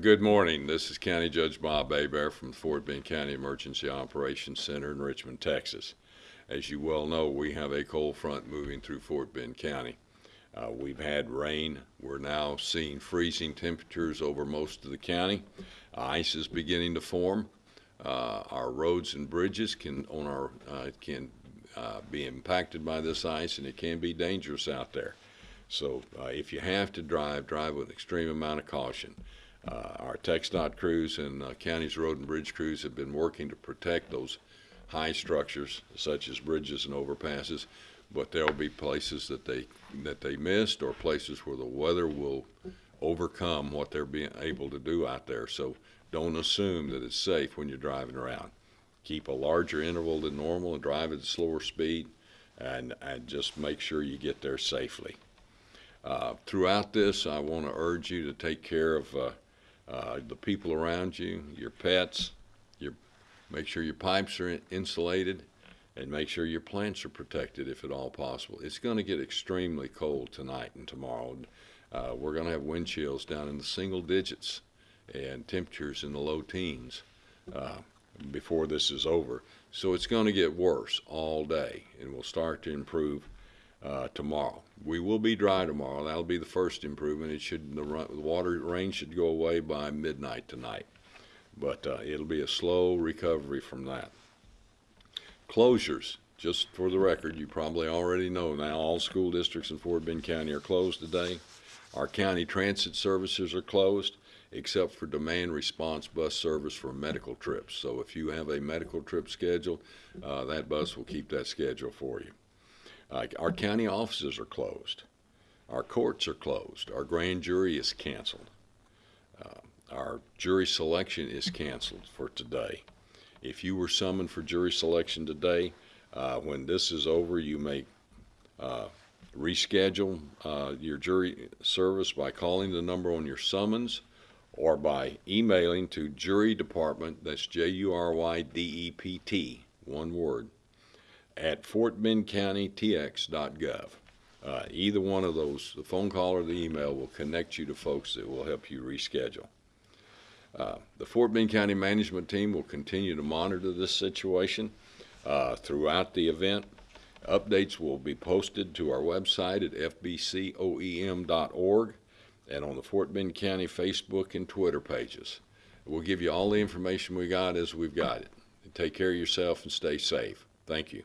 Good morning. This is County Judge Bob Hebert from the Fort Bend County Emergency Operations Center in Richmond, Texas. As you well know, we have a cold front moving through Fort Bend County. Uh, we've had rain. We're now seeing freezing temperatures over most of the county. Ice is beginning to form. Uh, our roads and bridges can on our uh, can uh, be impacted by this ice, and it can be dangerous out there. So uh, if you have to drive, drive with extreme amount of caution. Uh, our TxDOT crews and uh, county's road and bridge crews have been working to protect those high structures such as bridges and overpasses, but there'll be places that they that they missed or places where the weather will overcome what they're being able to do out there. So don't assume that it's safe when you're driving around. Keep a larger interval than normal and drive at a slower speed and, and just make sure you get there safely. Uh, throughout this, I want to urge you to take care of uh, the people around you, your pets, your, make sure your pipes are insulated, and make sure your plants are protected if at all possible. It's going to get extremely cold tonight and tomorrow. Uh, we're going to have wind chills down in the single digits and temperatures in the low teens uh, before this is over. So it's going to get worse all day, and we'll start to improve uh, tomorrow. We will be dry tomorrow. That'll be the first improvement. It should the, the water rain should go away by midnight tonight, but uh, it'll be a slow recovery from that. Closures. Just for the record, you probably already know now all school districts in Fort Bend County are closed today. Our county transit services are closed except for demand response bus service for medical trips. So if you have a medical trip scheduled, uh, that bus will keep that schedule for you. Our county offices are closed. Our courts are closed. Our grand jury is canceled. Uh, our jury selection is canceled for today. If you were summoned for jury selection today, uh, when this is over, you may uh, reschedule uh, your jury service by calling the number on your summons or by emailing to jury department, that's J-U-R-Y-D-E-P-T, one word, at fortbendcountytx.gov. Uh, either one of those, the phone call or the email, will connect you to folks that will help you reschedule. Uh, the Fort Bend County Management Team will continue to monitor this situation uh, throughout the event. Updates will be posted to our website at fbcoem.org and on the Fort Bend County Facebook and Twitter pages. We'll give you all the information we got as we've got it. Take care of yourself and stay safe. Thank you.